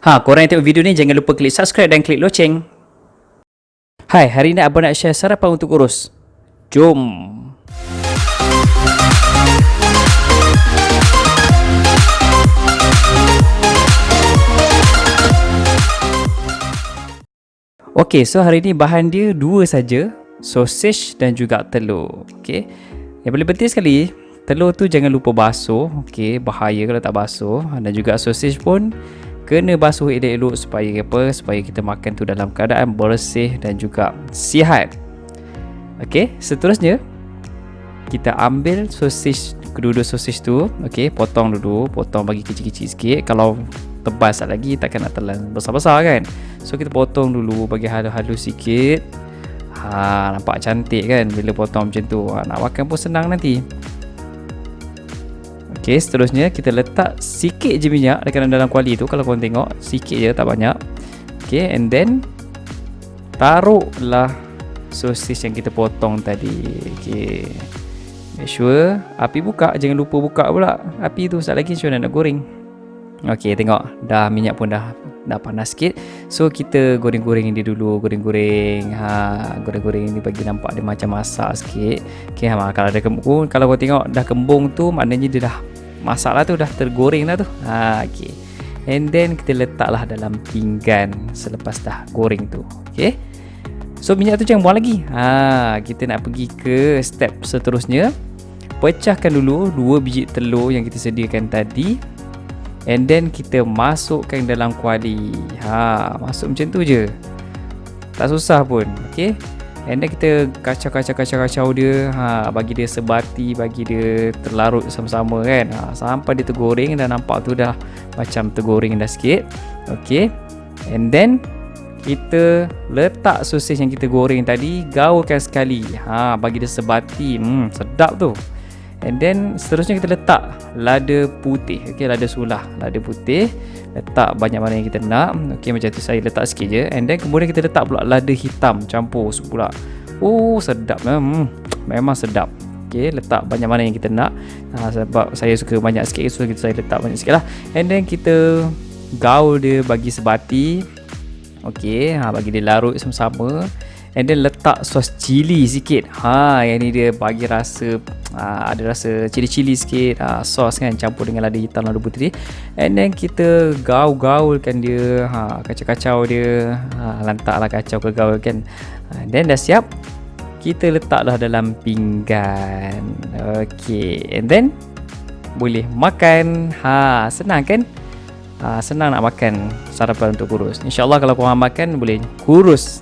Ha, korang yang tengok video ni jangan lupa klik subscribe dan klik loceng. Hai, hari ni abang nak share sarapan untuk kurus. Jom. Okey, so hari ni bahan dia dua saja, sausage dan juga telur. Okey. Yang paling penting sekali, telur tu jangan lupa basuh. Okey, bahaya kalau tak basuh. Dan juga sausage pun kena basuh elok-elok supaya apa? Supaya kita makan tu dalam keadaan bersih dan juga sihat. Okey, seterusnya kita ambil sosis kedua-dua sosis tu okey potong dulu potong bagi kecil-kecil sikit. Kalau tebal sat lagi takkan nak telan besar-besar kan? So kita potong dulu bagi halus-halus sikit. Ha nampak cantik kan? Bila potong macam tu ha, nak makan pun senang nanti Okey, seterusnya kita letak sikit je minyak dekat dalam kuali tu kalau korang tengok, sikit je tak banyak. Okey, and then taruhlah sosis yang kita potong tadi. Okey. Make sure api buka, jangan lupa buka pula. Api tu sat lagi macam nak goreng. Okey, tengok dah minyak pun dah dah panas sikit. So kita goreng-goreng dia dulu, goreng-goreng. Ha, goreng-goreng ni bagi nampak dia macam masak sikit. Okey, ha, kalau ada kembung, kalau kau tengok dah kembung tu maknanya dia dah masak lah tu dah tergoreng dah tu. Ha, okay. and then kita letaklah dalam pinggan selepas dah goreng tu. Ok so minyak tu jangan buang lagi. Ha, kita nak pergi ke step seterusnya. Pecahkan dulu dua biji telur yang kita sediakan tadi. And then kita masukkan dalam kuali. Ha, masuk macam tu je. Tak susah pun. Ok And then kita kacau-kacau-kacau-kacau dia. Ha, Bagi dia sebati Bagi dia terlarut sama-sama kan. Ha, Sampai dia tergoreng Dan nampak tu dah Macam tergoreng dah sikit. Okay. And then Kita letak sosis yang kita goreng tadi Gaulkan sekali. Ha, Bagi dia sebati hmm, Sedap tu And then seterusnya kita letak lada putih. Okay lada sulah Lada putih. Letak banyak mana yang kita nak. Okay macam tu saya letak sikit je. And then kemudian kita letak pula lada hitam Campur pula. Oh sedap. Hmm, Memang sedap. Okay letak banyak mana yang kita nak. Ha, Sebab saya suka banyak sikit So kita saya letak banyak sikit lah. And then kita Gaul dia bagi sebati. Okay ha, Bagi dia larut sama-sama And then letak sos cili sikit. Ha, yang ni dia bagi rasa ha, Ada rasa cili-cili sikit. Ha, Sos kan campur dengan lada hitam lada putih. And then kita gaul-gaulkan dia. Ha, Kacau-kacau dia. Ha, Lantaklah kacau ke gaul kan And then dah siap Kita letaklah dalam pinggan. Okay And then Boleh makan. Ha, senang kan? Ha, senang nak makan sarapan untuk kurus. InsyaAllah kalau korang makan boleh kurus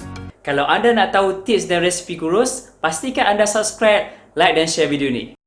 kalau anda nak tahu tips dan resipi kurus, pastikan anda subscribe, like dan share video ni.